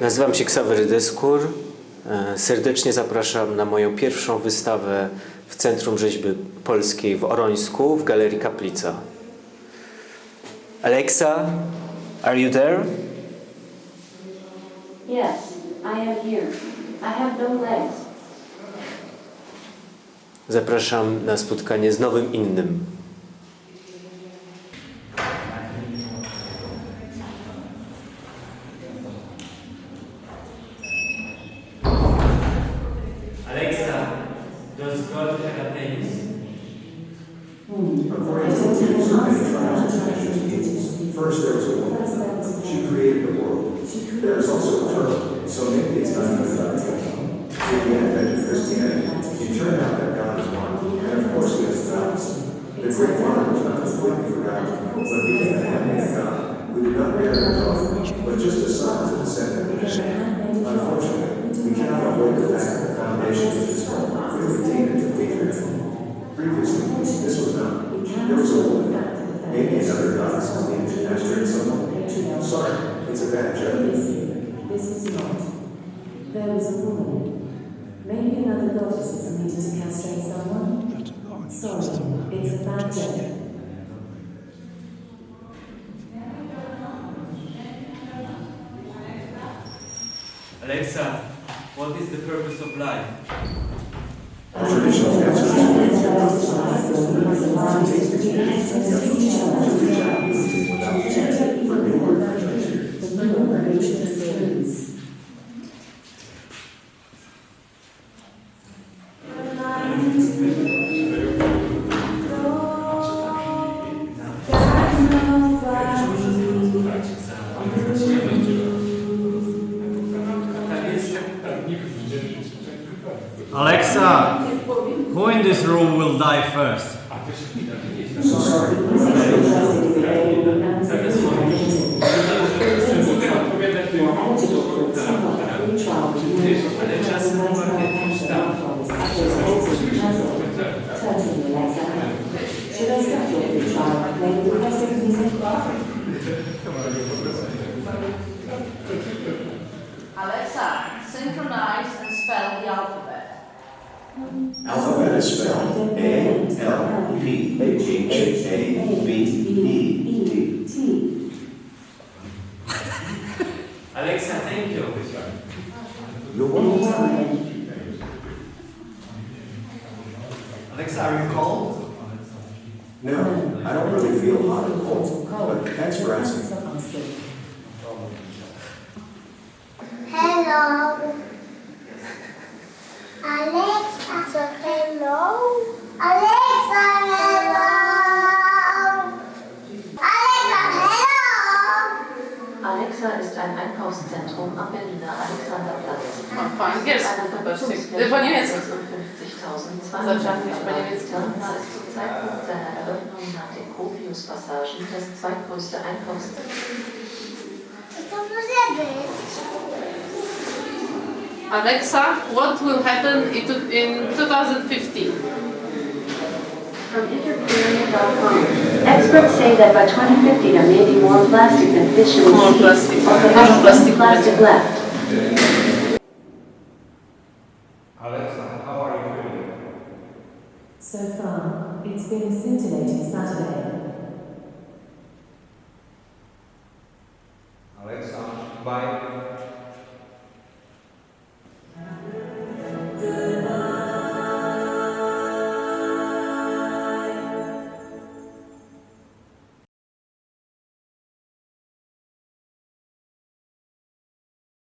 Nazywam się Ksawery Dyskur. E, Serdecznie zapraszam na moją pierwszą wystawę w Centrum Rzeźby Polskiej w Orońsku w Galerii Kaplica. Alexa, are you there? Yes, I am here. I have no legs. Zapraszam na spotkanie z nowym innym. First there was a woman. She created the world. There is also a term, so maybe it's not even about God. In the advent of Christianity, it turned out that God is one, and of course he has thousands. The great one was not completely forgotten, but became the of God, We did not bear a daughter, but just a son as a descendant of Abraham. There was a woman. Maybe another goddess is needed to castrate someone. Sorry, it's a bad joke. Alexa, what is the purpose of life? Traditional castrations Alexa, who in this room will die first? Should I start your free trial? Maybe the rest of music? Alexa, synchronize and spell the alphabet. Alphabet is spelled A L P H A B E T. T. Alexa, thank you. You're welcome. Alexa, are you cold? No, I don't really feel hot or cold, but thanks for asking. Hello. Alexa, Alexa ist ein Einkaufszentrum am Berliner Alexanderplatz. Von hier ist Von hier ist es. 200 Terminal ist zum Zeitpunkt seiner Eröffnung nach den Kopius-Passagen das zweitgrößte Einkaufszentrum. Alexa, what will happen in two- in 2050? From Interpeoria.com, experts say that by 2050 there may be more plastic than fish in the More sea. plastic. Or Dużo perhaps plastic left. Alexa, how are you feeling? So far, it's been a scintillating Saturday.